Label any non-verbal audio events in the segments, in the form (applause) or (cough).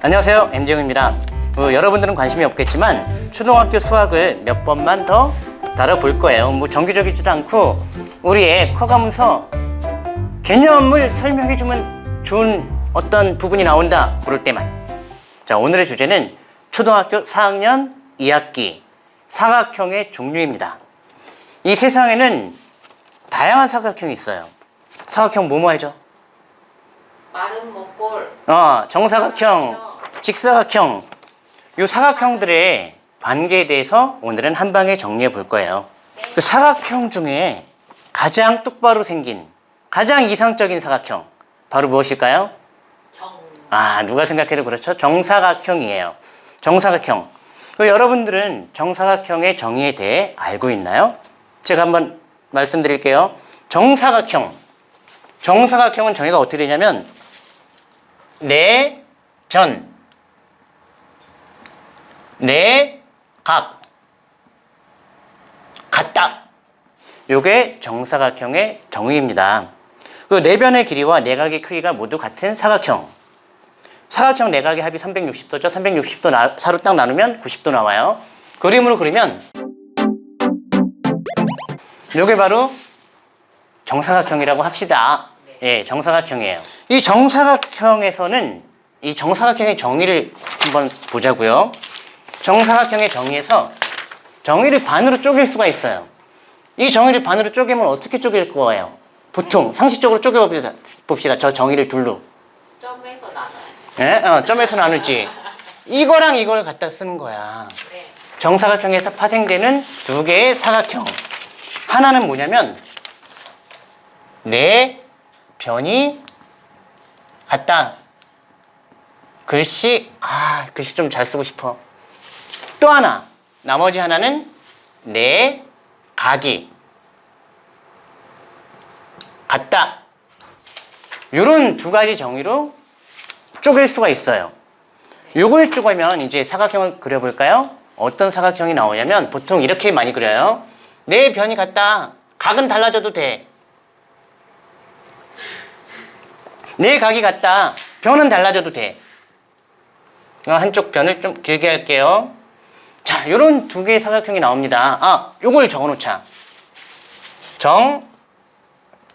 안녕하세요. M재웅입니다. 뭐, 여러분들은 관심이 없겠지만 초등학교 수학을 몇 번만 더 다뤄볼 거예요. 뭐 정기적이지도 않고 우리의 커가면서 개념을 설명해주면 좋은 어떤 부분이 나온다. 그럴 때만. 자 오늘의 주제는 초등학교 4학년 2학기 사각형의 종류입니다. 이 세상에는 다양한 사각형이 있어요. 사각형 뭐뭐 알죠? 마른 목골. 어, 정사각형, 직사각형 이 사각형들의 관계에 대해서 오늘은 한 방에 정리해 볼 거예요. 그 사각형 중에 가장 똑바로 생긴 가장 이상적인 사각형 바로 무엇일까요? 정. 아 누가 생각해도 그렇죠? 정사각형이에요. 정사각형. 그 여러분들은 정사각형의 정의에 대해 알고 있나요? 제가 한번 말씀드릴게요. 정사각형. 정사각형은 정의가 어떻게 되냐면 네 내변 네 내각 같다. 요게 정사각형의 정의입니다. 그 내변의 길이와 내각의 크기가 모두 같은 사각형. 사각형 내각의 합이 360도죠. 360도 나, 사로 딱 나누면 90도 나와요. 그림으로 그리면 요게 바로 정사각형이라고 합시다. 예, 정사각형이에요. 이 정사각형에서는 이 정사각형의 정의를 한번 보자고요 정사각형의 정의에서 정의를 반으로 쪼갤 수가 있어요 이 정의를 반으로 쪼개면 어떻게 쪼갤 거예요? 보통 상식적으로 쪼개봅시다 봅시다. 저 정의를 둘로 점에서 나눠요. 예? 어, 점에서 나누지 이거랑 이걸 갖다 쓰는 거야 네. 정사각형에서 파생되는 두 개의 사각형 하나는 뭐냐면 네 변이 같다 글씨 아 글씨 좀 잘 쓰고 싶어 또 하나. 나머지 하나는 네 각이 같다. 이런 두 가지 정의로 쪼갤 수가 있어요. 요걸 쪼개면 이제 사각형을 그려볼까요? 어떤 사각형이 나오냐면 보통 이렇게 많이 그려요. 네 변이 같다. 각은 달라져도 돼. 네 각이 같다. 변은 달라져도 돼. 어, 한쪽 변을 좀 길게 할게요 자 요런 두 개의 사각형이 나옵니다 아 요걸 적어놓자 정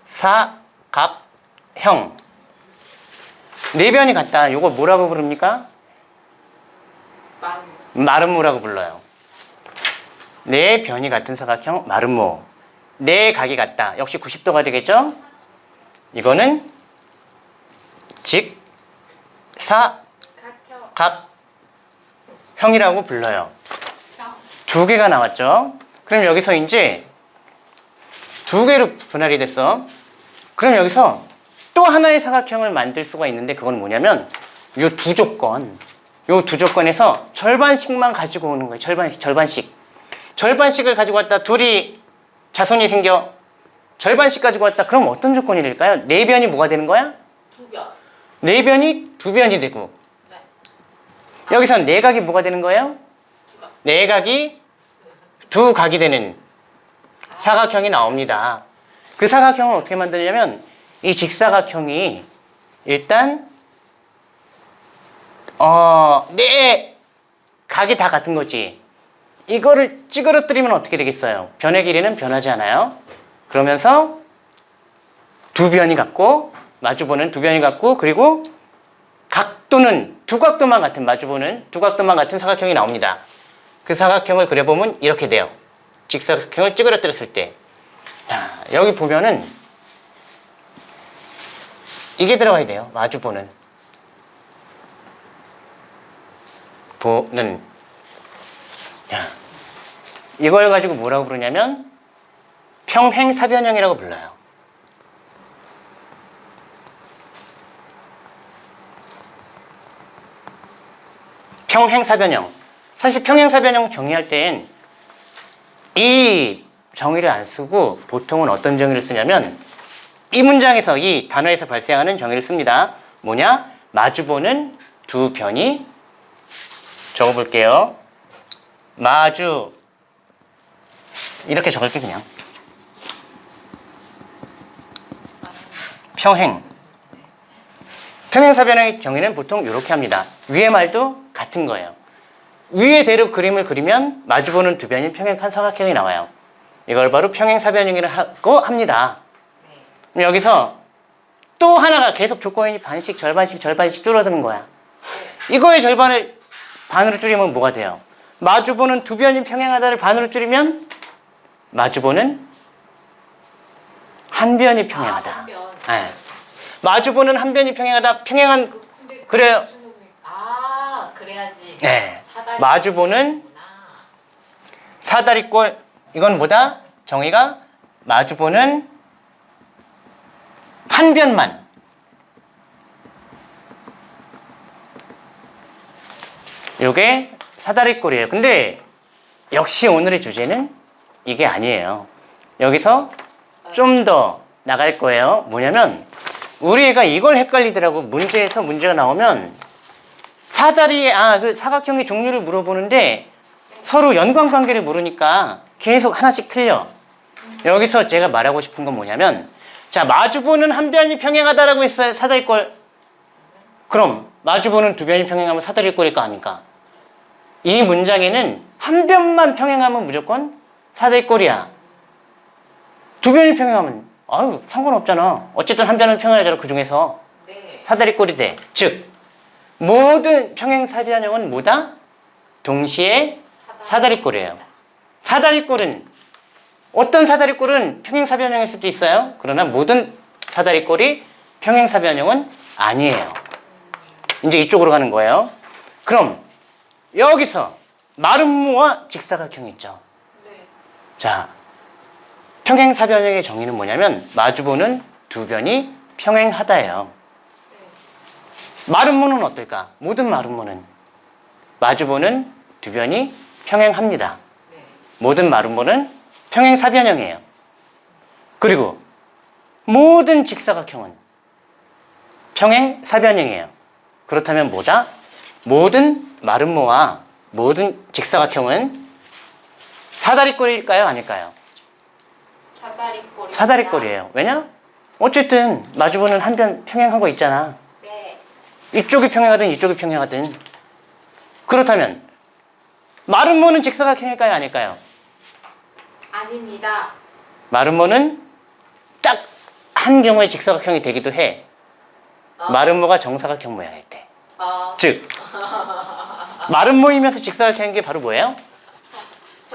사 각 형 네 변이 같다 요걸 뭐라고 부릅니까? 마름모라고 불러요. 네 변이 같은 사각형 마름모. 네 각이 같다. 역시 90도가 되겠죠? 이거는 각형 직사 각형이라고 불러요. 형두 개가 나왔죠? 그럼 여기서 이제 두 개로 분할이 됐어. 그럼 여기서 또 하나의 사각형을 만들 수가 있는데 그건 뭐냐면 이두 조건 이두 조건에서 절반씩만 가지고 오는 거예요. 절반씩, 절반씩. 절반씩을 가지고 왔다 둘이 자손이 생겨. 절반씩 가지고 왔다. 그럼 어떤 조건이 될까요? 네 변이 뭐가 되는 거야? 두변 네 변이 두 변이 되고 네. 여기선 네 각이 뭐가 되는 거예요? 네 각이 두 각이 되는 사각형이 나옵니다. 그 사각형을 어떻게 만드냐면 이 직사각형이 일단 어, 네 각이 다 같은 거지. 이거를 찌그러뜨리면 어떻게 되겠어요? 변의 길이는 변하지 않아요. 그러면서 두 변이 같고 마주보는 두 변이 같고 그리고 각도는 두 각도만 같은 마주보는 두 각도만 같은 사각형이 나옵니다. 그 사각형을 그려보면 이렇게 돼요. 직사각형을 찌그러뜨렸을 때. 자, 여기 보면은 이게 들어가야 돼요. 마주보는. 보는. 야, 이걸 가지고 뭐라고 부르냐면 평행사변형이라고 불러요. 평행사변형. 사실 평행사변형 정의할 땐 이 정의를 안 쓰고 보통은 어떤 정의를 쓰냐면 이 문장에서 이 단어에서 발생하는 정의를 씁니다. 뭐냐? 마주보는 두 변이 적어볼게요. 마주 이렇게 적을게 그냥 평행 평행사변형의 정의는 보통 이렇게 합니다. 위의 말도 같은 거예요. 위의 대로 그림을 그리면 마주보는 두 변이 평행한 사각형이 나와요. 이걸 바로 평행사변형이라고 합니다. 네. 여기서 또 하나가 계속 조건이 반씩 절반씩 절반씩 줄어드는 거야. 이거의 절반을 반으로 줄이면 뭐가 돼요? 마주보는 두 변이 평행하다를 반으로 줄이면 마주보는 한 변이 평행하다. 아, 한 변. 네. 마주보는 한 변이 평행하다. 평행한 그, 의미- 아 그래야지. 네. 마주보는. 사다리꼴 이건 뭐다? 정의가 마주보는 한 변만 요게 사다리꼴이에요. 근데 역시 오늘의 주제는 이게 아니에요. 여기서 좀 더 나갈 거예요. 뭐냐면 우리 애가 이걸 헷갈리더라고. 문제에서 문제가 나오면 사다리 아그 사각형의 종류를 물어보는데 서로 연관 관계를 모르니까 계속 하나씩 틀려. 여기서 제가 말하고 싶은 건 뭐냐면 자 마주보는 한 변이 평행하다라고 했어요 사다리꼴. 그럼 마주보는 두 변이 평행하면 사다리꼴일 거 아닙니까? 이 문장에는 한 변만 평행하면 무조건 사다리꼴이야. 두 변이 평행하면 아유 상관없잖아. 어쨌든 한 변은 평행하잖아 그 중에서 네. 사다리꼴이 돼. 즉 모든 평행사변형은 뭐다? 동시에 사다리꼴이에요. 사다리꼴은 어떤 사다리꼴은 평행사변형일 수도 있어요. 그러나 모든 사다리꼴이 평행사변형은 아니에요. 이제 이쪽으로 가는 거예요. 그럼 여기서 마름모와 직사각형이 있죠. 네. 자, 평행사변형의 정의는 뭐냐면 마주보는 두 변이 평행하다예요. 마름모는 어떨까? 모든 마름모는 마주보는 두 변이 평행합니다. 네. 모든 마름모는 평행사변형이에요. 그리고 모든 직사각형은 평행사변형이에요. 그렇다면 뭐다? 모든 마름모와 모든 직사각형은 사다리꼴일까요? 아닐까요? 사다리꼴이. 사다리꼴이에요. 왜냐? 어쨌든 마주보는 한 변 평행한 거 있잖아. 네. 이쪽이 평행하든 이쪽이 평행하든 그렇다면 마름모는 직사각형일까요? 아닐까요? 아닙니다. 마름모는 딱 한 경우에 직사각형이 되기도 해. 어. 마름모가 정사각형 모양일 때. 어. 즉 마름모이면서 직사각형인 게 바로 뭐예요?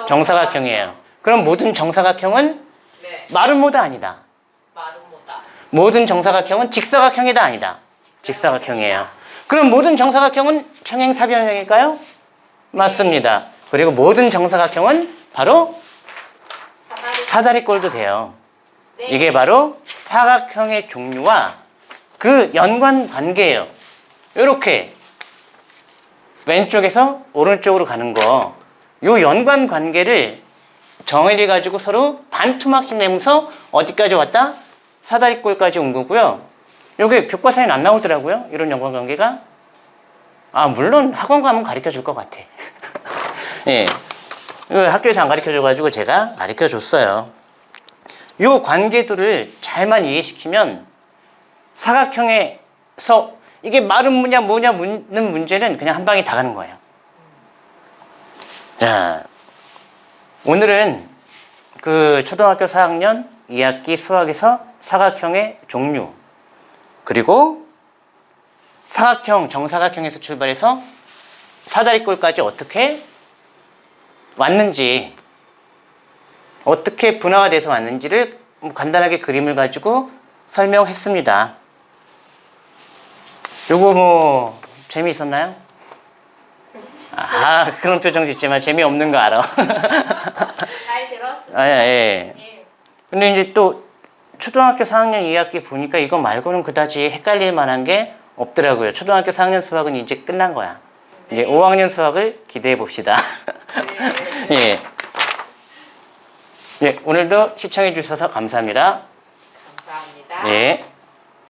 정사각형 이에요. 그럼 모든 정사각형은 네. 마름모다 아니다. 마름모다. 모든 정사각형은 직사각형이다 아니다. 직사각형이에요. 그럼 모든 정사각형은 평행사변형일까요? 맞습니다. 그리고 모든 정사각형은 바로 사다리. 사다리꼴도 돼요. 네. 이게 바로 사각형의 종류와 그 연관 관계예요. 이렇게 왼쪽에서 오른쪽으로 가는 거, 요 연관 관계를 정의를 가지고 서로 반투막씩 내면서 어디까지 왔다? 사다리꼴까지 온 거고요. 여기 교과서에는 안 나오더라고요. 이런 연관 관계가. 아, 물론 학원 가면 가르쳐 줄 것 같아. (laughs) 예. 이거 학교에서 안 가르쳐 줘가지고 제가 가르쳐 줬어요. 요 관계들을 잘만 이해시키면 사각형에서 이게 마른 뭐냐 뭐냐 묻는 문제는 그냥 한 방에 다 가는 거예요. 자, 오늘은 그 초등학교 4학년 2학기 수학에서 사각형의 종류 그리고 사각형, 정사각형에서 출발해서 사다리꼴까지 어떻게 왔는지 어떻게 분화가 돼서 왔는지를 간단하게 그림을 가지고 설명했습니다. 요거 뭐 재미있었나요? 아 그런 표정 짓지만 재미없는 거 알아. 잘 들었습니다. 아, 예. 예. 근데 이제 또 초등학교 4학년 2학기 보니까 이거 말고는 그다지 헷갈릴 만한 게 없더라고요. 초등학교 4학년 수학은 이제 끝난 거야. 이제 네. 5학년 수학을 기대해 봅시다. 네. (laughs) 예. 예, 오늘도 시청해 주셔서 감사합니다. 감사합니다. 예.